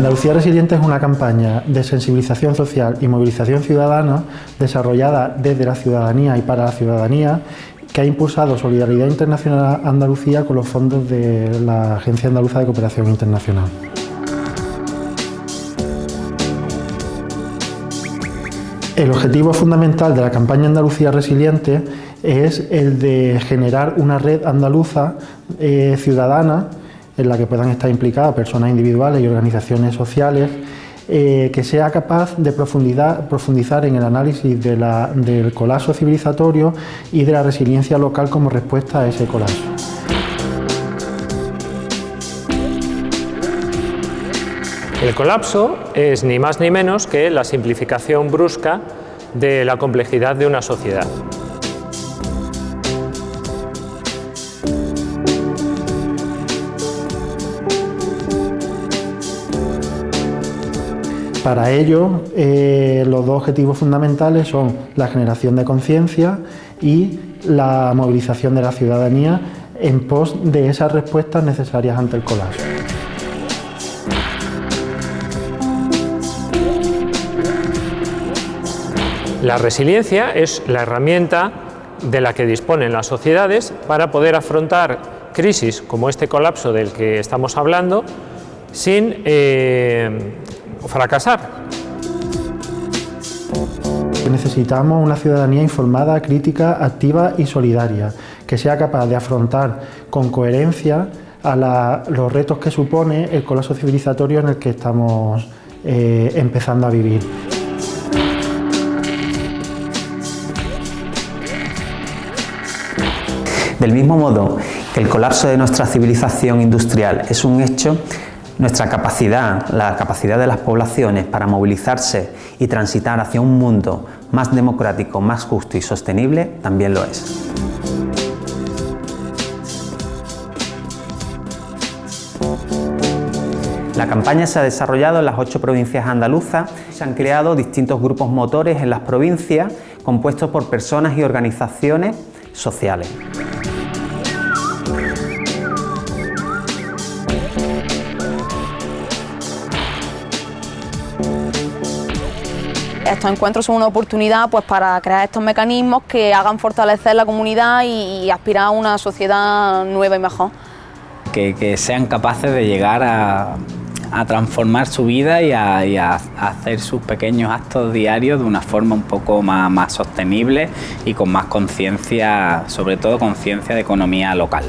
Andalucía Resiliente es una campaña de sensibilización social y movilización ciudadana desarrollada desde la ciudadanía y para la ciudadanía que ha impulsado Solidaridad Internacional Andalucía con los fondos de la Agencia Andaluza de Cooperación Internacional. El objetivo fundamental de la campaña Andalucía Resiliente es el de generar una red andaluza eh, ciudadana en la que puedan estar implicadas personas individuales y organizaciones sociales, eh, que sea capaz de profundizar en el análisis del colapso civilizatorio y de la resiliencia local como respuesta a ese colapso. El colapso es ni más ni menos que la simplificación brusca de la complejidad de una sociedad. Para ello, eh, los dos objetivos fundamentales son la generación de conciencia y la movilización de la ciudadanía en pos de esas respuestas necesarias ante el colapso. La resiliencia es la herramienta de la que disponen las sociedades para poder afrontar crisis como este colapso del que estamos hablando sin eh, fracasar. Necesitamos una ciudadanía informada, crítica, activa y solidaria, que sea capaz de afrontar con coherencia a los retos que supone el colapso civilizatorio en el que estamos eh, empezando a vivir. Del mismo modo que el colapso de nuestra civilización industrial es un hecho, nuestra capacidad, la capacidad de las poblaciones para movilizarse y transitar hacia un mundo más democrático, más justo y sostenible también lo es. La campaña se ha desarrollado en las ocho provincias andaluzas. Se han creado distintos grupos motores en las provincias compuestos por personas y organizaciones sociales. Estos encuentros son una oportunidad pues, para crear estos mecanismos que hagan fortalecer la comunidad y, aspirar a una sociedad nueva y mejor. Que, sean capaces de llegar a, transformar su vida y a, hacer sus pequeños actos diarios de una forma un poco más, sostenible y con más conciencia, sobre todo conciencia de economía local.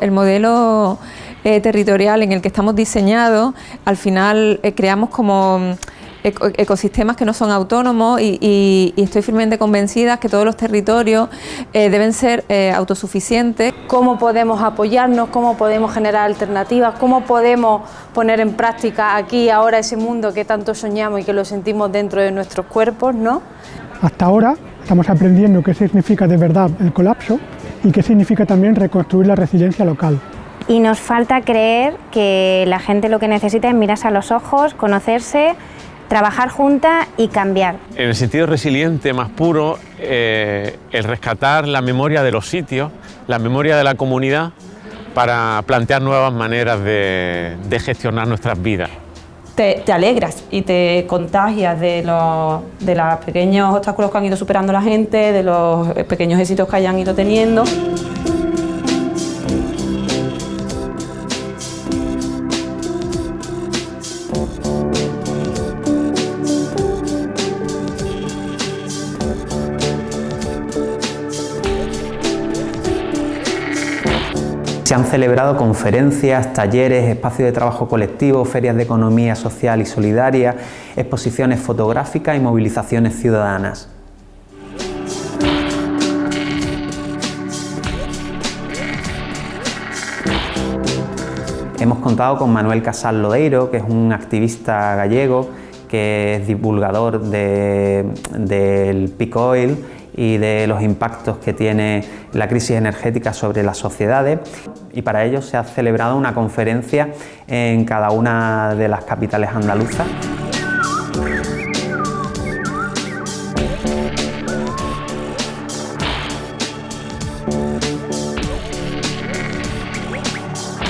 El modelo eh, territorial en el que estamos diseñados, al final eh, creamos como ecosistemas que no son autónomos y, estoy firmemente convencida que todos los territorios eh, deben ser eh, autosuficientes. ¿Cómo podemos apoyarnos? ¿Cómo podemos generar alternativas? ¿Cómo podemos poner en práctica aquí ahora ese mundo que tanto soñamos y que lo sentimos dentro de nuestros cuerpos? ¿no? Hasta ahora estamos aprendiendo qué significa de verdad el colapso y qué significa también reconstruir la resiliencia local y nos falta creer que la gente lo que necesita es mirarse a los ojos, conocerse trabajar juntas y cambiar. En el sentido resiliente más puro, eh, el rescatar la memoria de los sitios, la memoria de la comunidad, para plantear nuevas maneras de, gestionar nuestras vidas. Te, alegras y te contagias de los, de los pequeños obstáculos que han ido superando la gente, de los pequeños éxitos que hayan ido teniendo. Se han celebrado conferencias, talleres, espacios de trabajo colectivo, ferias de economía social y solidaria, exposiciones fotográficas y movilizaciones ciudadanas. Hemos contado con Manuel Casal Lodeiro, que es un activista gallego, que es divulgador del peak oil y de los impactos que tiene la crisis energética sobre las sociedades y para ello se ha celebrado una conferencia en cada una de las capitales andaluzas.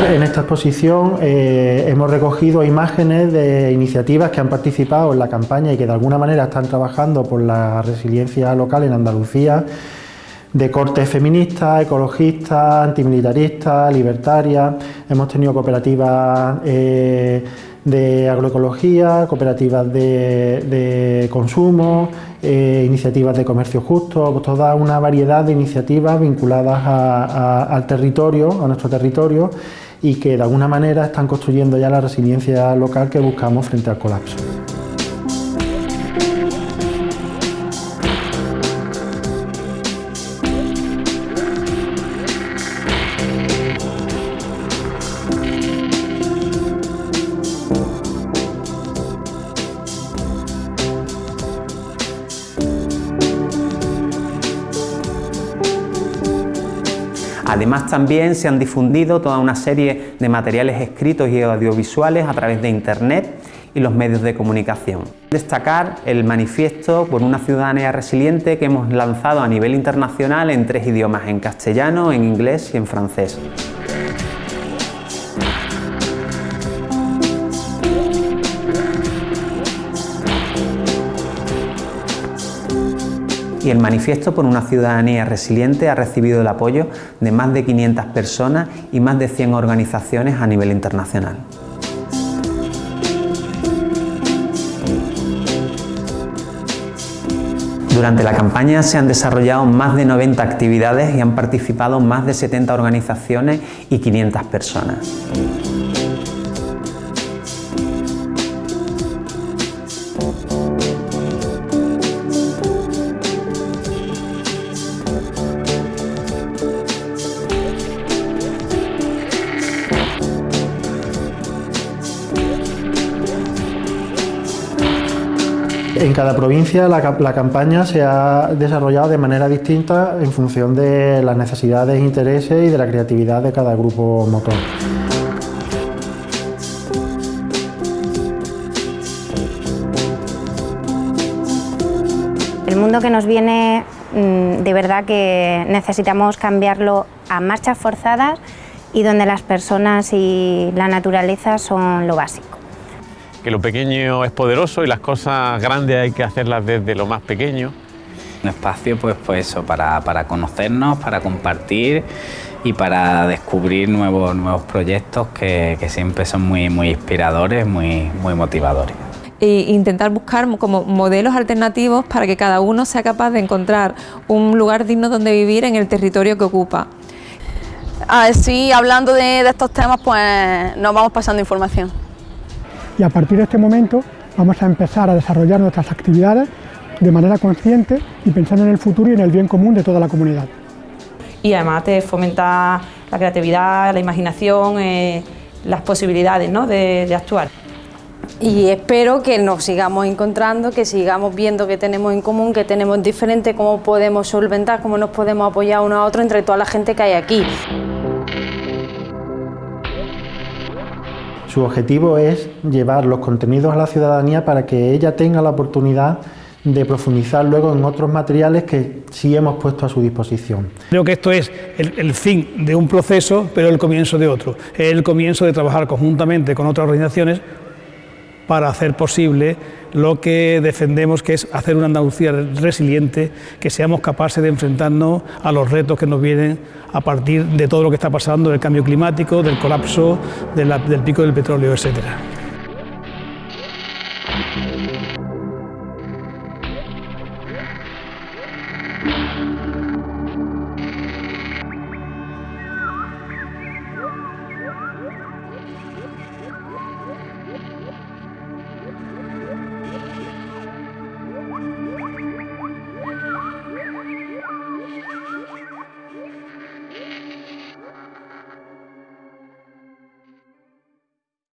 En esta exposición eh, hemos recogido imágenes de iniciativas que han participado en la campaña y que de alguna manera están trabajando por la resiliencia local en Andalucía, de corte feminista, ecologista, antimilitarista, libertaria. Hemos tenido cooperativas eh, de agroecología, cooperativas de, consumo, eh, iniciativas de comercio justo, toda una variedad de iniciativas vinculadas al territorio, a nuestro territorio y que de alguna manera están construyendo ya la resiliencia local que buscamos frente al colapso. Además también se han difundido toda una serie de materiales escritos y audiovisuales a través de Internet y los medios de comunicación. Destacar el manifiesto por una ciudadanía resiliente que hemos lanzado a nivel internacional en tres idiomas, en castellano, en inglés y en francés. Y el manifiesto por una ciudadanía resiliente ha recibido el apoyo de más de 500 personas y más de 100 organizaciones a nivel internacional. Durante la campaña se han desarrollado más de 90 actividades y han participado más de 70 organizaciones y 500 personas. En cada provincia la, campaña se ha desarrollado de manera distinta en función de las necesidades, intereses y de la creatividad de cada grupo motor. El mundo que nos viene, mm, de verdad que necesitamos cambiarlo a marchas forzadas y donde las personas y la naturaleza son lo básico que lo pequeño es poderoso y las cosas grandes hay que hacerlas desde lo más pequeño. Un espacio pues, pues eso, para, para conocernos, para compartir y para descubrir nuevos, nuevos proyectos que, que siempre son muy, muy inspiradores, muy, muy motivadores e intentar buscar como modelos alternativos para que cada uno sea capaz de encontrar un lugar digno donde vivir en el territorio que ocupa. Así, hablando de, de estos temas, pues nos vamos pasando información y a partir de este momento vamos a empezar a desarrollar nuestras actividades de manera consciente y pensando en el futuro y en el bien común de toda la comunidad. Y además te fomenta la creatividad, la imaginación, eh, las posibilidades ¿no? de, de actuar. Y espero que nos sigamos encontrando, que sigamos viendo que tenemos en común, que tenemos diferente, cómo podemos solventar, cómo nos podemos apoyar uno a otro entre toda la gente que hay aquí. Su objetivo es llevar los contenidos a la ciudadanía para que ella tenga la oportunidad de profundizar luego en otros materiales que sí hemos puesto a su disposición. Creo que esto es el, fin de un proceso, pero el comienzo de otro. El comienzo de trabajar conjuntamente con otras organizaciones para hacer posible lo que defendemos, que es hacer una Andalucía resiliente, que seamos capaces de enfrentarnos a los retos que nos vienen a partir de todo lo que está pasando, del cambio climático, del colapso, del pico del petróleo, etcétera.